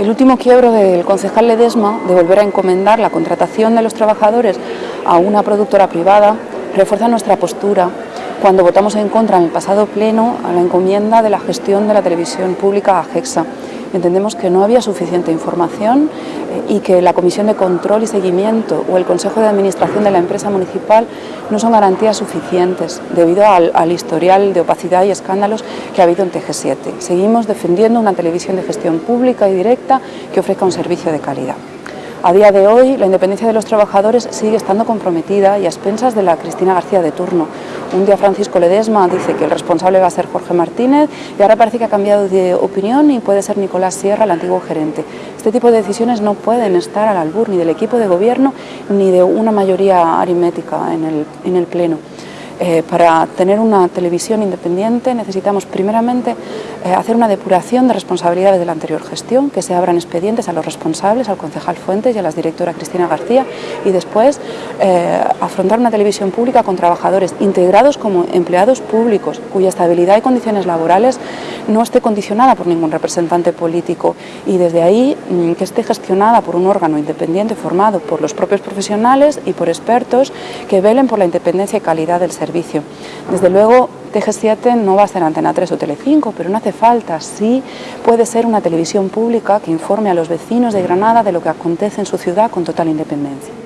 El último quiebro del concejal Ledesma de volver a encomendar la contratación de los trabajadores a una productora privada refuerza nuestra postura cuando votamos en contra en el pasado pleno a la encomienda de la gestión de la televisión pública a GEXA. Entendemos que no había suficiente información eh, y que la Comisión de Control y Seguimiento o el Consejo de Administración de la empresa municipal no son garantías suficientes debido al, al historial de opacidad y escándalos que ha habido en TG7. Seguimos defendiendo una televisión de gestión pública y directa que ofrezca un servicio de calidad. A día de hoy, la independencia de los trabajadores sigue estando comprometida y a expensas de la Cristina García de turno. Un día Francisco Ledesma dice que el responsable va a ser Jorge Martínez y ahora parece que ha cambiado de opinión y puede ser Nicolás Sierra, el antiguo gerente. Este tipo de decisiones no pueden estar al albur ni del equipo de gobierno ni de una mayoría aritmética en el, en el Pleno. Eh, para tener una televisión independiente necesitamos primeramente eh, hacer una depuración de responsabilidades de la anterior gestión, que se abran expedientes a los responsables, al concejal Fuentes y a la directora Cristina García y después eh, afrontar una televisión pública con trabajadores integrados como empleados públicos, cuya estabilidad y condiciones laborales no esté condicionada por ningún representante político. Y desde ahí mm, que esté gestionada por un órgano independiente formado por los propios profesionales y por expertos que velen por la independencia y calidad del desde luego, TG7 no va a ser Antena 3 o Telecinco, pero no hace falta. Sí puede ser una televisión pública que informe a los vecinos de Granada de lo que acontece en su ciudad con total independencia.